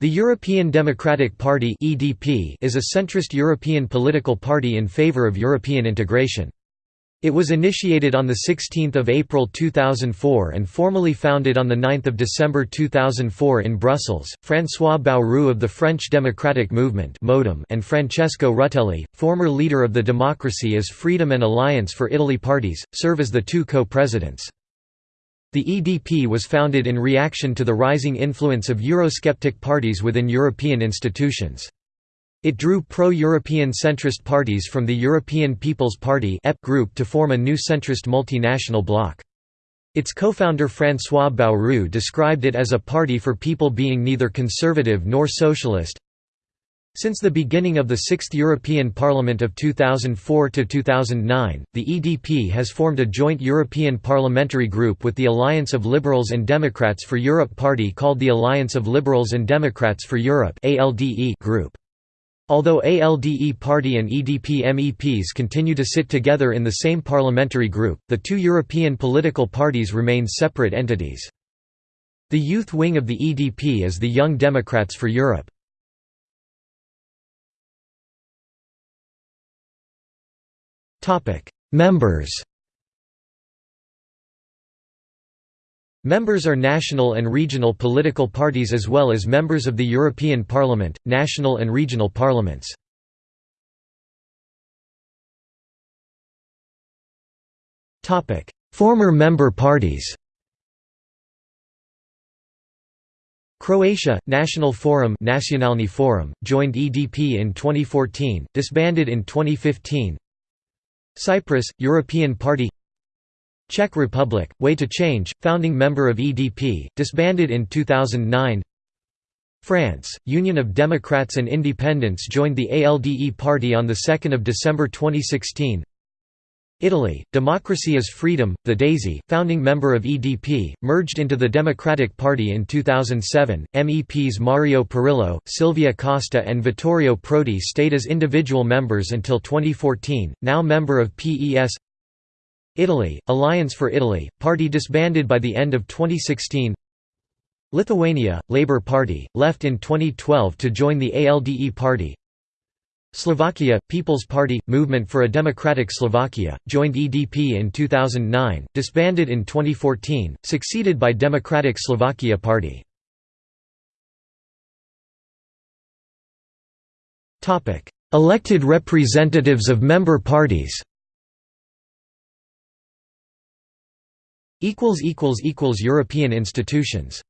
The European Democratic Party is a centrist European political party in favour of European integration. It was initiated on 16 April 2004 and formally founded on 9 December 2004 in Brussels. François Bayrou of the French Democratic Movement and Francesco Rutelli, former leader of the Democracy is Freedom and Alliance for Italy parties, serve as the two co-presidents. The EDP was founded in reaction to the rising influence of Eurosceptic parties within European institutions. It drew pro-European centrist parties from the European People's Party group to form a new centrist multinational bloc. Its co-founder François Bayrou described it as a party for people being neither conservative nor socialist, since the beginning of the Sixth European Parliament of 2004 to 2009, the EDP has formed a joint European parliamentary group with the Alliance of Liberals and Democrats for Europe party called the Alliance of Liberals and Democrats for Europe (ALDE) group. Although ALDE party and EDP MEPs continue to sit together in the same parliamentary group, the two European political parties remain separate entities. The youth wing of the EDP is the Young Democrats for Europe. Members Members are national and regional political parties as well as members of the European Parliament, national and regional parliaments. Former member parties Croatia, National Forum, Nacionalni Forum joined EDP in 2014, disbanded in 2015 Cyprus, European Party Czech Republic, Way to Change, founding member of EDP, disbanded in 2009 France, Union of Democrats and Independents joined the ALDE party on 2 December 2016 Italy, Democracy is Freedom, the DAISY, founding member of EDP, merged into the Democratic Party in 2007. MEPs Mario Pirillo, Silvia Costa, and Vittorio Prodi stayed as individual members until 2014, now member of PES. Italy, Alliance for Italy, party disbanded by the end of 2016. Lithuania, Labour Party, left in 2012 to join the ALDE party. Slovakia, People's Party – Movement for a Democratic Slovakia, joined EDP in 2009, disbanded in 2014, succeeded by Democratic Slovakia Party. Elected representatives of member parties European institutions